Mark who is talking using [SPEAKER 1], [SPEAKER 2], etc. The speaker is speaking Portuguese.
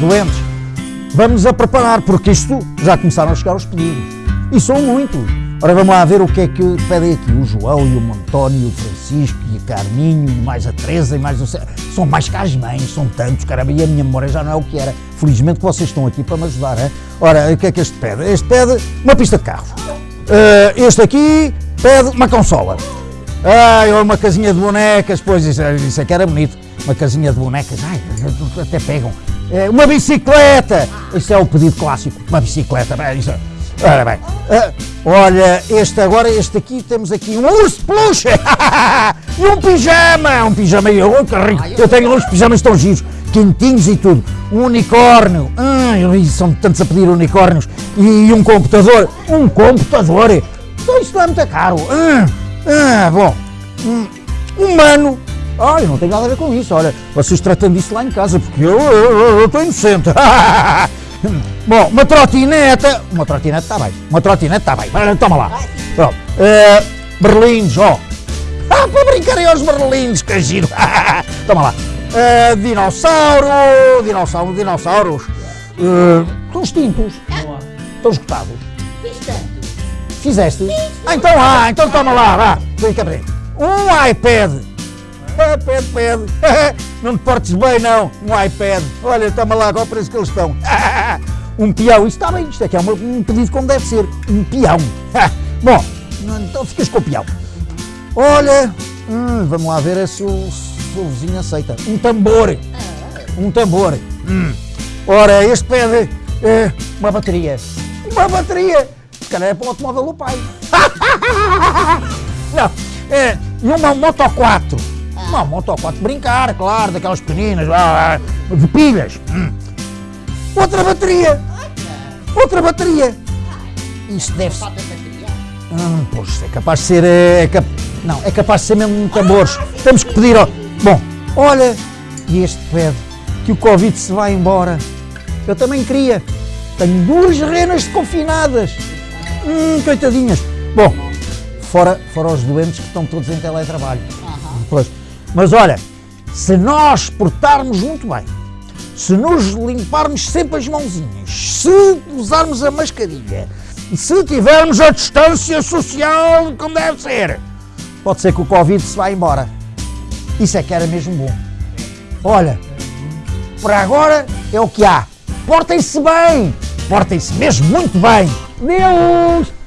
[SPEAKER 1] doentes, vamos a preparar, porque isto já começaram a chegar os pedidos. E são muitos. Ora, vamos lá ver o que é que pedem aqui. O João e o António, o Francisco e a Carminho, e mais a Teresa e mais o São mais que as mães, são tantos, caramba, e a minha memória já não é o que era. Felizmente que vocês estão aqui para me ajudar, é? Ora, o que é que este pede? Este pede uma pista de carro. Uh, este aqui pede uma consola. Ai, uma casinha de bonecas, pois isso, isso é que era bonito. Uma casinha de bonecas, ai, até pegam. É, uma bicicleta! Isso é o pedido clássico, uma bicicleta. Isso, ora bem, uh, olha, este agora, este aqui, temos aqui um urso peluche! e um pijama! Um pijama, eu, eu tenho uns pijamas tão giros, quentinhos e tudo. Um unicórnio, ai, são tantos a pedir unicórnios. E um computador, um computador! Isso não é muito caro. Ah, ah, bom, um, humano. Olha, não tem nada a ver com isso. Olha, vocês tratam disso lá em casa, porque eu, eu, estou inocente. bom, uma trotineta. Uma trotineta está bem. Uma trotineta está bem. Toma lá. Pronto. Uh, berlins, ó. Oh. Ah, para brincarem aos berlins, que giro. Toma lá. Uh, dinossauro. Dinossauro, dinossauros. Uh, estão extintos. Estão esgotados. Fizeste? Ah, então ah, então toma lá, vá. Vem cá Um iPad. iPad, pede. Não te portes bem, não. Um iPad. Olha, toma lá, qual o preço que eles estão. Um peão. Isto está bem, isto aqui é um pedido como deve ser. Um peão. Bom, então ficas com o peão. Olha, hum, vamos lá ver se o, se o vizinho aceita. Um tambor. Um tambor. Hum. Ora, este pede uh, uma bateria. Uma bateria calhar é para o automóvel do pai. Não, é, e uma Moto 4. Uma Moto 4, brincar, claro, daquelas pequeninas, de pilhas. Hum. Outra bateria. Outra bateria. Isso deve ser. Hum, pois, é capaz de ser. É, é cap... Não, é capaz de ser mesmo tambores. Temos que pedir. Ó... Bom, olha, e este pede que o Covid se vai embora. Eu também queria. Tenho duas renas confinadas. Hum, coitadinhas. Bom, fora, fora os doentes que estão todos em teletrabalho. Uhum. Pois. Mas olha, se nós portarmos muito bem, se nos limparmos sempre as mãozinhas, se usarmos a mascarilha, se tivermos a distância social como deve ser, pode ser que o Covid se vá embora. Isso é que era mesmo bom. Olha, para agora é o que há. Portem-se bem, portem-se mesmo muito bem. Deus!